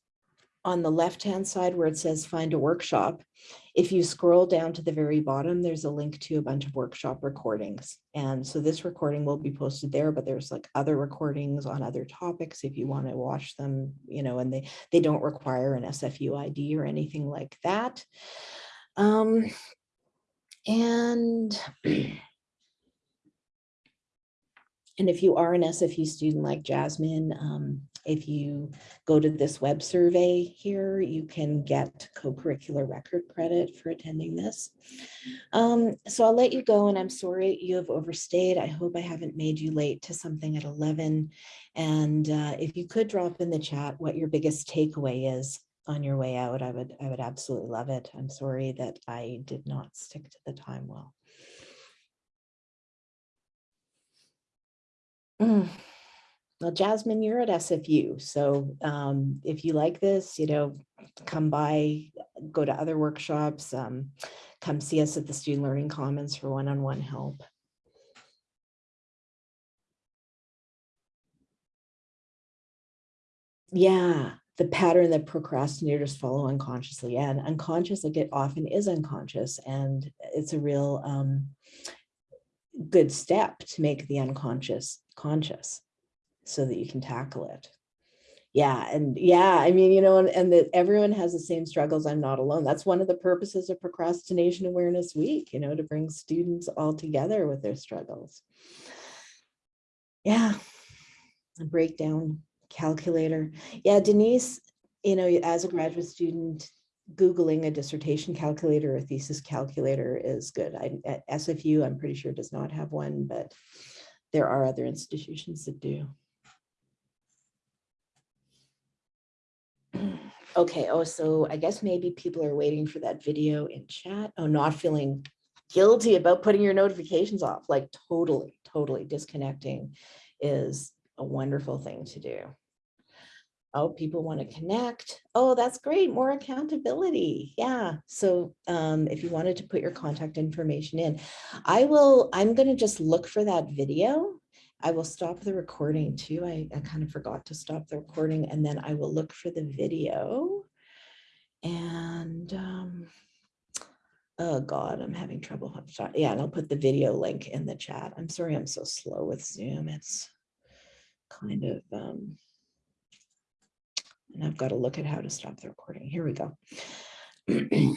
on the left-hand side where it says find a workshop, if you scroll down to the very bottom, there's a link to a bunch of workshop recordings. And so this recording will be posted there, but there's like other recordings on other topics if you want to watch them, you know, and they, they don't require an SFU ID or anything like that. Um, and And if you are an SFU student like Jasmine, um, if you go to this web survey here, you can get co-curricular record credit for attending this. Um, so I'll let you go and I'm sorry you have overstayed. I hope I haven't made you late to something at 11. And uh, if you could drop in the chat what your biggest takeaway is on your way out, I would, I would absolutely love it. I'm sorry that I did not stick to the time well. Mm. Well, Jasmine, you're at SFU. So um, if you like this, you know, come by, go to other workshops, um, come see us at the Student Learning Commons for one-on-one -on -one help. Yeah, the pattern that procrastinators follow unconsciously. And unconscious, like it often is unconscious. And it's a real um, good step to make the unconscious conscious so that you can tackle it. Yeah, and yeah, I mean, you know, and, and that everyone has the same struggles. I'm not alone. That's one of the purposes of Procrastination Awareness Week, you know, to bring students all together with their struggles. Yeah, a breakdown calculator. Yeah, Denise, you know, as a graduate student, Googling a dissertation calculator or thesis calculator is good. I, at SFU, I'm pretty sure does not have one, but there are other institutions that do. Okay, oh, so I guess maybe people are waiting for that video in chat. Oh, not feeling guilty about putting your notifications off, like totally, totally disconnecting is a wonderful thing to do. Oh, people want to connect. Oh, that's great. More accountability. Yeah. So um, if you wanted to put your contact information in, I will, I'm going to just look for that video. I will stop the recording too. I, I kind of forgot to stop the recording and then I will look for the video. And um, oh God, I'm having trouble. Yeah, and I'll put the video link in the chat. I'm sorry I'm so slow with Zoom. It's kind of um, and I've got to look at how to stop the recording. Here we go.